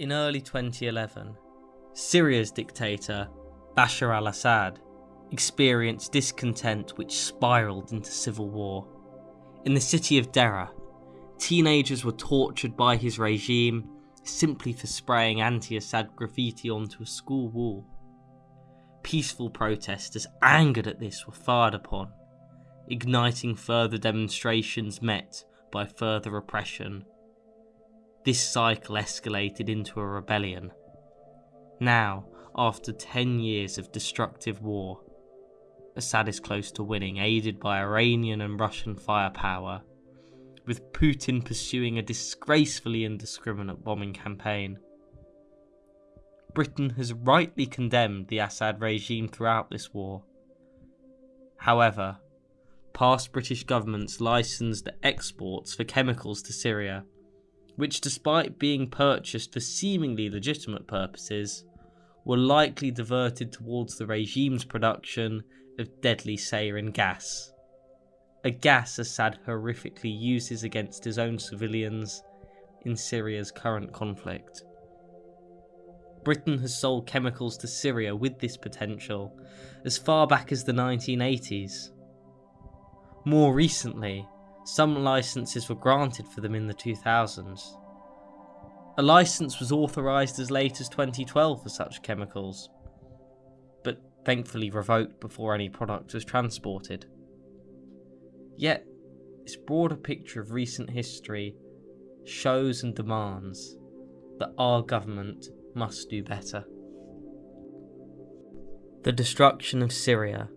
In early 2011, Syria's dictator, Bashar al Assad, experienced discontent which spiralled into civil war. In the city of Deraa, teenagers were tortured by his regime simply for spraying anti Assad graffiti onto a school wall. Peaceful protesters, angered at this, were fired upon, igniting further demonstrations met by further repression. This cycle escalated into a rebellion. Now, after 10 years of destructive war, Assad is close to winning, aided by Iranian and Russian firepower, with Putin pursuing a disgracefully indiscriminate bombing campaign. Britain has rightly condemned the Assad regime throughout this war. However, past British governments licensed exports for chemicals to Syria, which, despite being purchased for seemingly legitimate purposes, were likely diverted towards the regime's production of deadly sarin gas. A gas Assad horrifically uses against his own civilians in Syria's current conflict. Britain has sold chemicals to Syria with this potential as far back as the 1980s. More recently, some licenses were granted for them in the 2000s. A license was authorised as late as 2012 for such chemicals, but thankfully revoked before any product was transported. Yet, this broader picture of recent history shows and demands that our government must do better. The destruction of Syria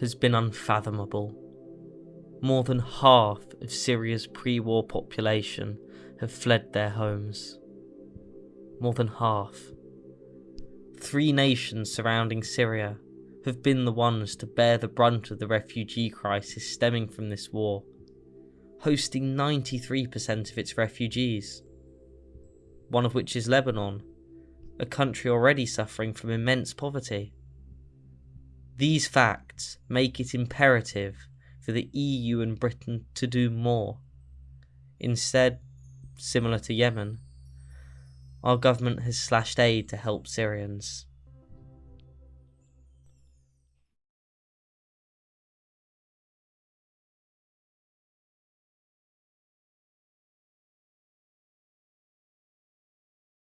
has been unfathomable. More than half of Syria's pre war population have fled their homes. More than half. Three nations surrounding Syria have been the ones to bear the brunt of the refugee crisis stemming from this war, hosting 93% of its refugees, one of which is Lebanon, a country already suffering from immense poverty. These facts make it imperative for the EU and Britain to do more. Instead, similar to Yemen, our government has slashed aid to help Syrians.